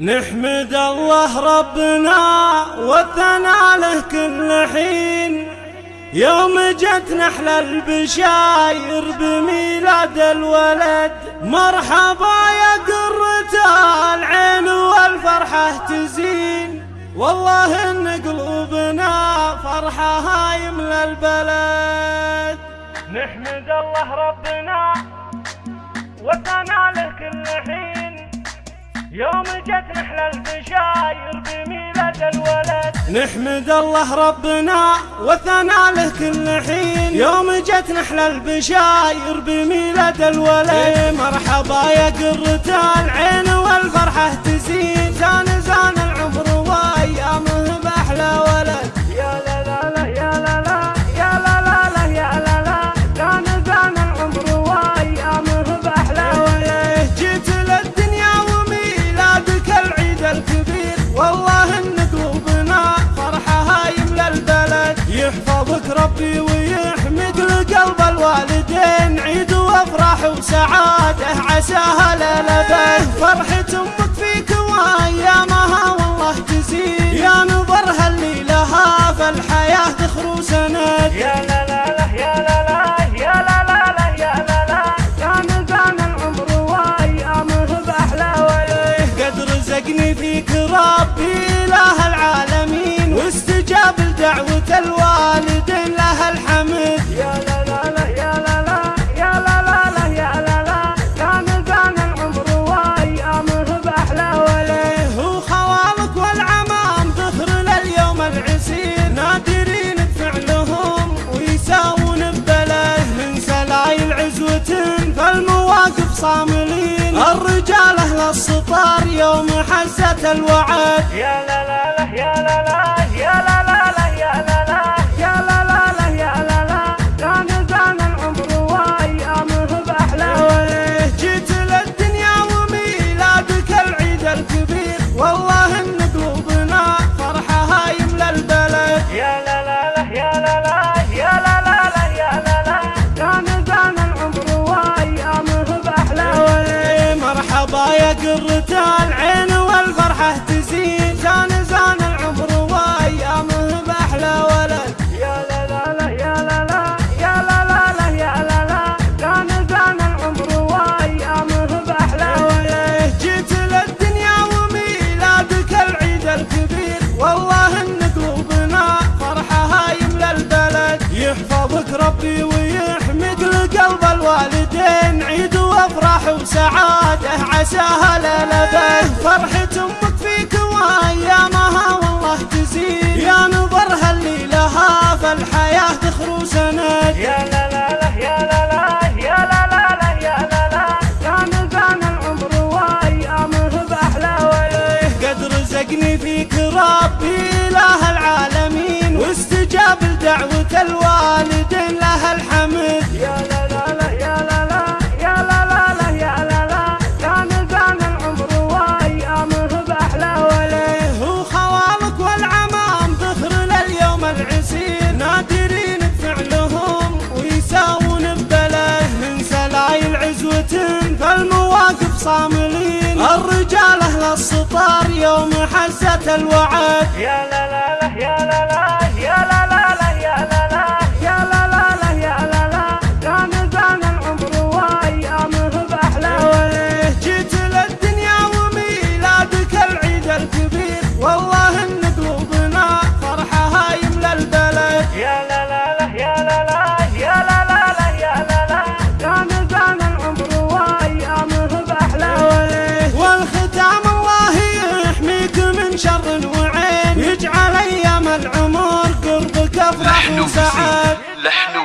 نحمد الله ربنا والثناء له كل حين. يوم جت نحل البشاير بميلاد الولد. مرحبا يا قرة العين والفرحة تزين. والله إن قلوبنا فرحة هاي من البلد. نحمد الله ربنا يوم جت نحلى البشاير بميلاد الولد. نحمد الله ربنا وثنى له كل حين. يوم جت نحلى البشاير بميلاد الولد. مرحبا يا قرة العين والفرحة تزين. ربي ويحمد لقلب الوالدين عيد وافراح وسعادة عساها للبد فرحة أمك صاملين الرجال أهل السطار يوم حزت الوعد. يا لا لا لا يا لا لا يا لا لا. قرة العين والفرحة تزين زان زان العمر وأيامه بأحلى ولد. يا لا لا لا يا لا لا يا لا لا لا يا لا لا. زان زان العمر وأيامه بأحلى ولد. جيت للدنيا وميلادك العيد الكبير. والله ان قلوبنا فرحة هاي من البلد. يحفظك ربي ويحمد لقلب الوالدين. عيد وافراح وسعادة. عساها للبد فرحة أمك فيك وأيامها والله تزيد. يا نظرها اللي لها فالحياة تخرو سند. يا لا لا لا يا لا لا يا لا لا لا يا لا لا. زان العمر وأيامه بأحلى ولد قد رزقني فيك ربي إله العالمين. واستجاب لدعوة الوالدين له الحمد. صاملين الرجال أهل السطار يوم حزت الوعد. يا لا لا لا يا لا لا. افرح لحن